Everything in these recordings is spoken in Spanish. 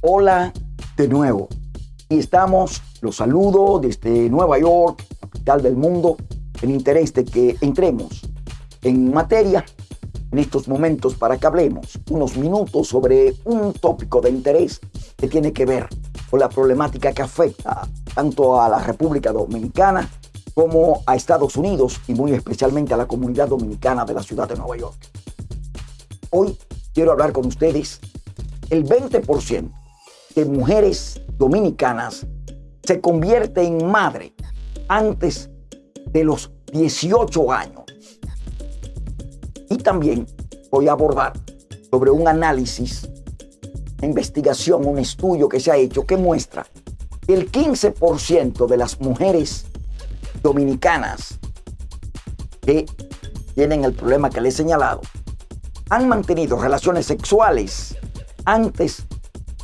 Hola de nuevo. Y estamos, los saludo desde Nueva York, capital del mundo, en interés de que entremos en materia en estos momentos para que hablemos unos minutos sobre un tópico de interés que tiene que ver con la problemática que afecta tanto a la República Dominicana como a Estados Unidos y muy especialmente a la comunidad dominicana de la ciudad de Nueva York. Hoy quiero hablar con ustedes el 20% de mujeres dominicanas se convierte en madre antes de los 18 años. Y también voy a abordar sobre un análisis, una investigación, un estudio que se ha hecho que muestra que el 15% de las mujeres dominicanas que tienen el problema que les he señalado han mantenido relaciones sexuales antes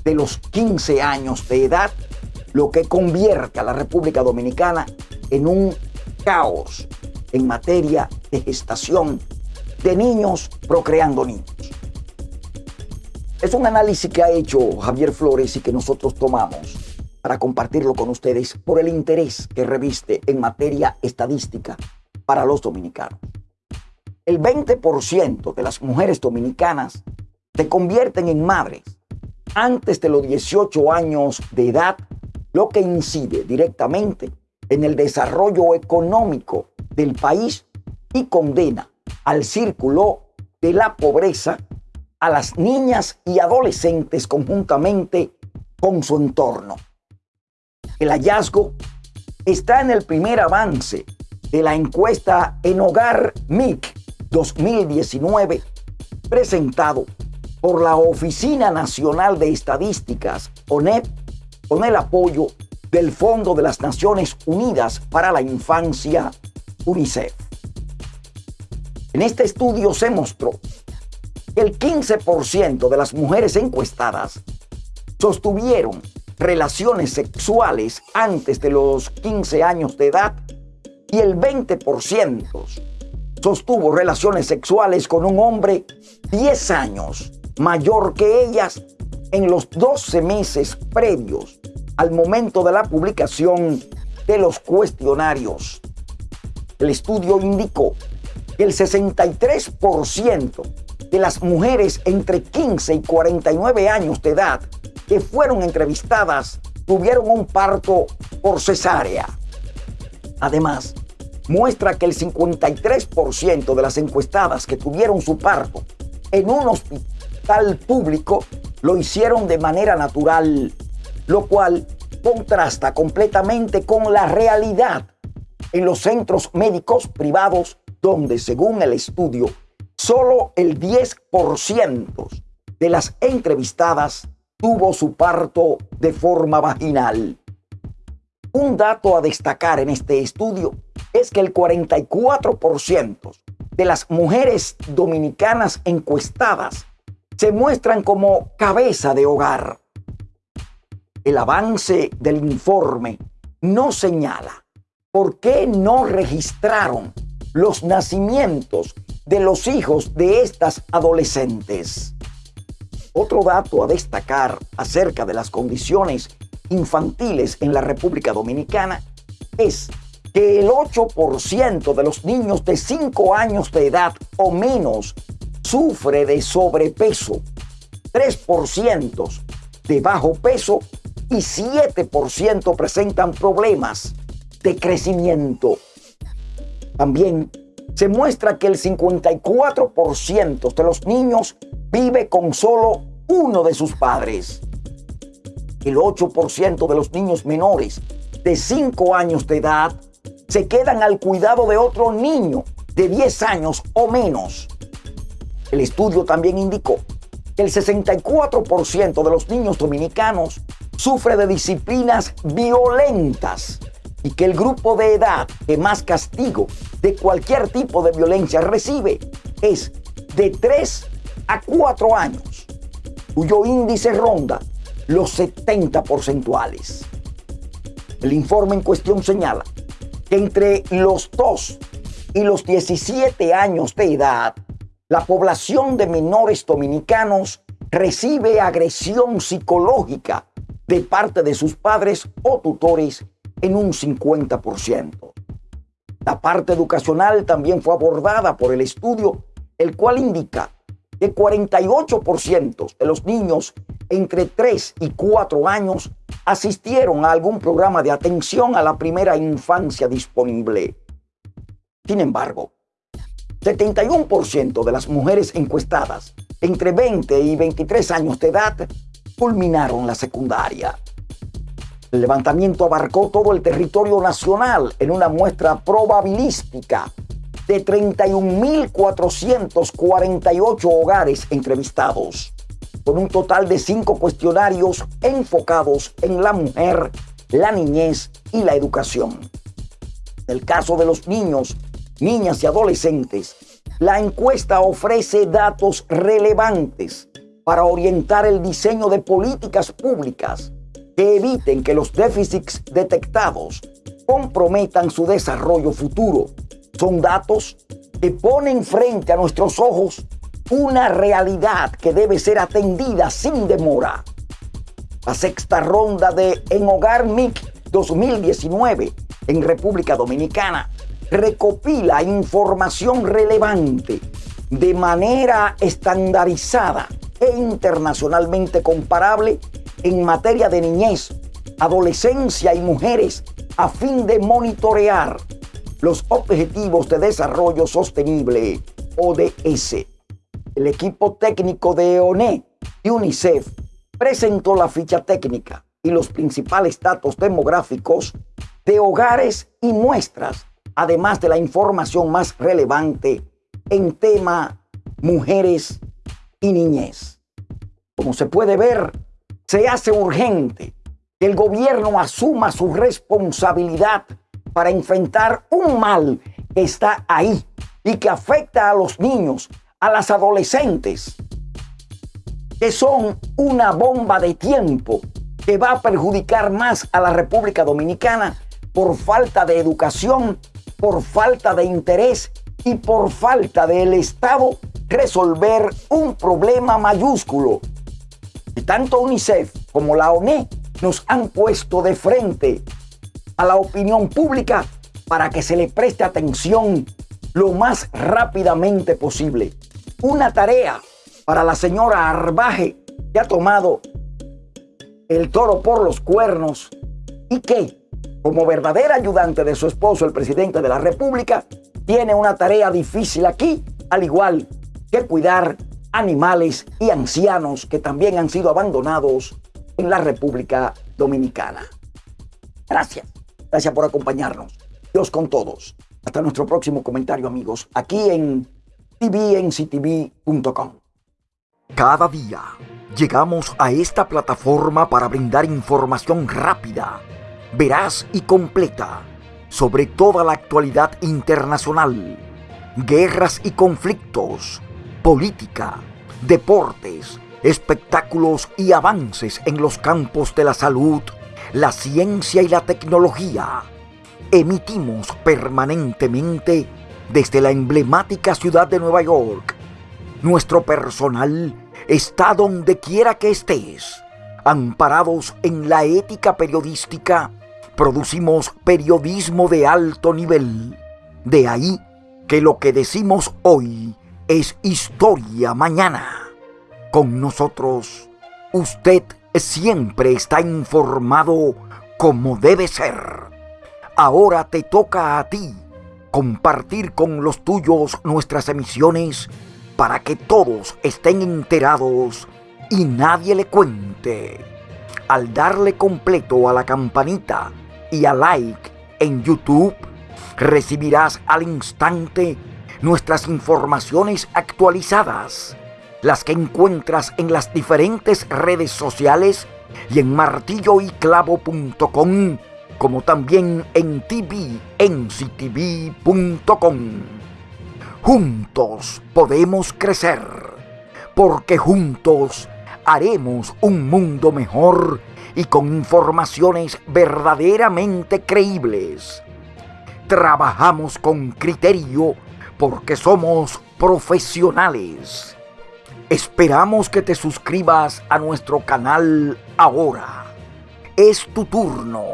de los 15 años de edad, lo que convierte a la República Dominicana en un caos en materia de gestación de niños procreando niños. Es un análisis que ha hecho Javier Flores y que nosotros tomamos para compartirlo con ustedes por el interés que reviste en materia estadística para los dominicanos. El 20% de las mujeres dominicanas se convierten en madres antes de los 18 años de edad, lo que incide directamente en el desarrollo económico del país y condena al círculo de la pobreza a las niñas y adolescentes conjuntamente con su entorno. El hallazgo está en el primer avance de la encuesta en Hogar MIC 2019 presentado por la Oficina Nacional de Estadísticas, ONEP, con el apoyo del Fondo de las Naciones Unidas para la Infancia, UNICEF. En este estudio se mostró que el 15% de las mujeres encuestadas sostuvieron relaciones sexuales antes de los 15 años de edad y el 20% sostuvo relaciones sexuales con un hombre 10 años mayor que ellas en los 12 meses previos al momento de la publicación de los cuestionarios. El estudio indicó el 63% de las mujeres entre 15 y 49 años de edad que fueron entrevistadas tuvieron un parto por cesárea. Además, muestra que el 53% de las encuestadas que tuvieron su parto en un hospital público lo hicieron de manera natural, lo cual contrasta completamente con la realidad en los centros médicos privados donde según el estudio, solo el 10% de las entrevistadas tuvo su parto de forma vaginal. Un dato a destacar en este estudio es que el 44% de las mujeres dominicanas encuestadas se muestran como cabeza de hogar. El avance del informe no señala por qué no registraron los nacimientos de los hijos de estas adolescentes. Otro dato a destacar acerca de las condiciones infantiles en la República Dominicana es que el 8% de los niños de 5 años de edad o menos sufre de sobrepeso, 3% de bajo peso y 7% presentan problemas de crecimiento. También se muestra que el 54% de los niños vive con solo uno de sus padres. El 8% de los niños menores de 5 años de edad se quedan al cuidado de otro niño de 10 años o menos. El estudio también indicó que el 64% de los niños dominicanos sufre de disciplinas violentas y que el grupo de edad que más castigo de cualquier tipo de violencia recibe es de 3 a 4 años, cuyo índice ronda los 70 porcentuales. El informe en cuestión señala que entre los 2 y los 17 años de edad, la población de menores dominicanos recibe agresión psicológica de parte de sus padres o tutores en un 50%. La parte educacional también fue abordada por el estudio, el cual indica que 48% de los niños entre 3 y 4 años asistieron a algún programa de atención a la primera infancia disponible. Sin embargo, 71% de las mujeres encuestadas entre 20 y 23 años de edad culminaron la secundaria. El levantamiento abarcó todo el territorio nacional en una muestra probabilística de 31.448 hogares entrevistados, con un total de cinco cuestionarios enfocados en la mujer, la niñez y la educación. En el caso de los niños, niñas y adolescentes, la encuesta ofrece datos relevantes para orientar el diseño de políticas públicas que eviten que los déficits detectados comprometan su desarrollo futuro. Son datos que ponen frente a nuestros ojos una realidad que debe ser atendida sin demora. La sexta ronda de En Hogar MIC 2019 en República Dominicana recopila información relevante de manera estandarizada e internacionalmente comparable en materia de niñez, adolescencia y mujeres a fin de monitorear los Objetivos de Desarrollo Sostenible, ODS. El equipo técnico de ONE y UNICEF presentó la ficha técnica y los principales datos demográficos de hogares y muestras, además de la información más relevante en tema mujeres y niñez. Como se puede ver, se hace urgente que el gobierno asuma su responsabilidad para enfrentar un mal que está ahí y que afecta a los niños, a las adolescentes, que son una bomba de tiempo que va a perjudicar más a la República Dominicana por falta de educación, por falta de interés y por falta del Estado resolver un problema mayúsculo y tanto UNICEF como la ONE nos han puesto de frente a la opinión pública para que se le preste atención lo más rápidamente posible. Una tarea para la señora Arbaje que ha tomado el toro por los cuernos y que, como verdadera ayudante de su esposo, el presidente de la República, tiene una tarea difícil aquí, al igual que cuidar animales y ancianos que también han sido abandonados en la República Dominicana. Gracias. Gracias por acompañarnos. Dios con todos. Hasta nuestro próximo comentario, amigos, aquí en tvnctv.com. Cada día llegamos a esta plataforma para brindar información rápida, veraz y completa sobre toda la actualidad internacional, guerras y conflictos política, deportes, espectáculos y avances en los campos de la salud, la ciencia y la tecnología. Emitimos permanentemente desde la emblemática ciudad de Nueva York. Nuestro personal está donde quiera que estés. Amparados en la ética periodística, producimos periodismo de alto nivel. De ahí que lo que decimos hoy es historia mañana. Con nosotros, usted siempre está informado como debe ser. Ahora te toca a ti compartir con los tuyos nuestras emisiones para que todos estén enterados y nadie le cuente. Al darle completo a la campanita y a like en YouTube, recibirás al instante nuestras informaciones actualizadas, las que encuentras en las diferentes redes sociales y en martilloyclavo.com, como también en tvnctv.com. Juntos podemos crecer, porque juntos haremos un mundo mejor y con informaciones verdaderamente creíbles. Trabajamos con criterio porque somos profesionales. Esperamos que te suscribas a nuestro canal ahora. Es tu turno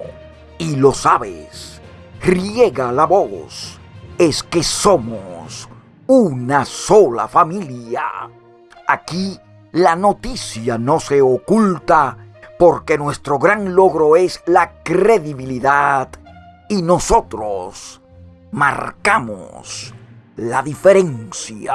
y lo sabes. Riega la voz. Es que somos una sola familia. Aquí la noticia no se oculta porque nuestro gran logro es la credibilidad y nosotros marcamos la diferencia.